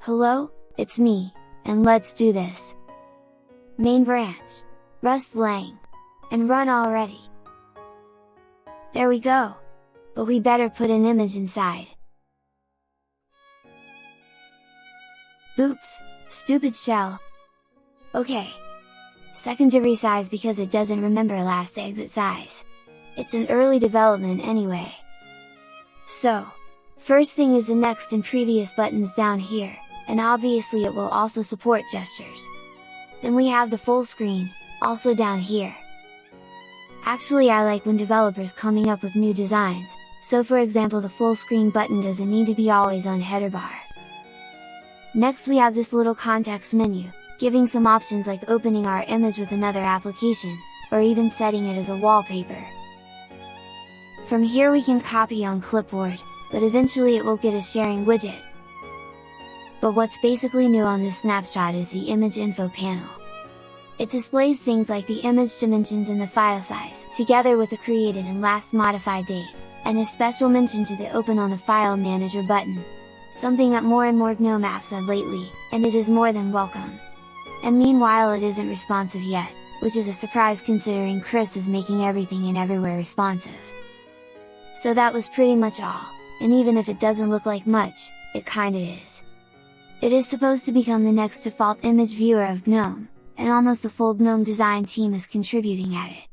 Hello, it's me, and let's do this! Main branch, Rust Lang, and run already! There we go! But we better put an image inside. Oops, stupid shell! Okay! second Secondary size because it doesn't remember last exit size. It's an early development anyway. So, first thing is the next and previous buttons down here, and obviously it will also support gestures. Then we have the full screen, also down here. Actually I like when developers coming up with new designs, so for example the full screen button doesn't need to be always on header bar. Next we have this little context menu, giving some options like opening our image with another application, or even setting it as a wallpaper. From here we can copy on clipboard, but eventually it will get a sharing widget. But what's basically new on this snapshot is the image info panel. It displays things like the image dimensions and the file size, together with the created and last modified date, and a special mention to the open on the file manager button. Something that more and more GNOME apps have lately, and it is more than welcome. And meanwhile it isn't responsive yet, which is a surprise considering Chris is making everything and everywhere responsive. So that was pretty much all, and even if it doesn't look like much, it kinda is. It is supposed to become the next default image viewer of GNOME, and almost the full GNOME design team is contributing at it.